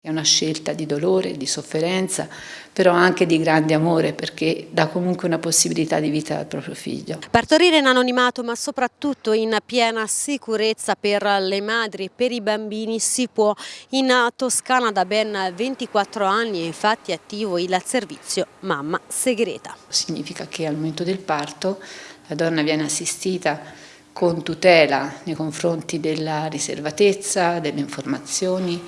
È una scelta di dolore, di sofferenza, però anche di grande amore perché dà comunque una possibilità di vita al proprio figlio. Partorire in anonimato ma soprattutto in piena sicurezza per le madri e per i bambini si può. In Toscana da ben 24 anni è infatti attivo il servizio Mamma Segreta. Significa che al momento del parto la donna viene assistita con tutela nei confronti della riservatezza, delle informazioni,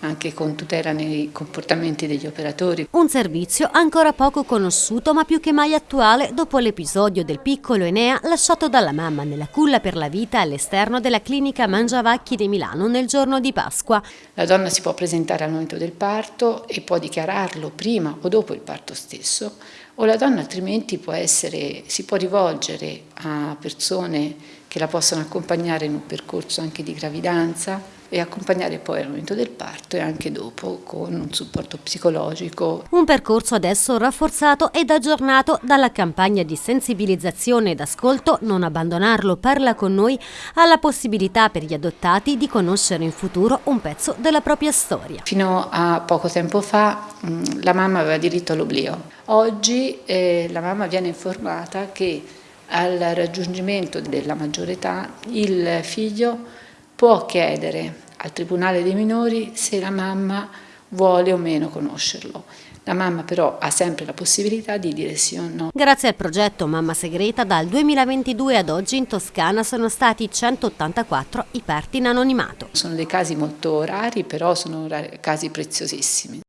anche con tutela nei comportamenti degli operatori. Un servizio ancora poco conosciuto ma più che mai attuale dopo l'episodio del piccolo Enea lasciato dalla mamma nella culla per la vita all'esterno della clinica Mangiavacchi di Milano nel giorno di Pasqua. La donna si può presentare al momento del parto e può dichiararlo prima o dopo il parto stesso o la donna altrimenti può essere, si può rivolgere a persone che la possono accompagnare in un percorso anche di gravidanza e accompagnare poi al momento del parto e anche dopo con un supporto psicologico. Un percorso adesso rafforzato ed aggiornato dalla campagna di sensibilizzazione ed ascolto Non abbandonarlo, parla con noi, alla possibilità per gli adottati di conoscere in futuro un pezzo della propria storia. Fino a poco tempo fa mh, la mamma aveva diritto all'oblio. Oggi eh, la mamma viene informata che al raggiungimento della maggiore età il figlio può chiedere al Tribunale dei minori se la mamma vuole o meno conoscerlo. La mamma però ha sempre la possibilità di dire sì o no. Grazie al progetto Mamma Segreta dal 2022 ad oggi in Toscana sono stati 184 i parti in anonimato. Sono dei casi molto rari però sono casi preziosissimi.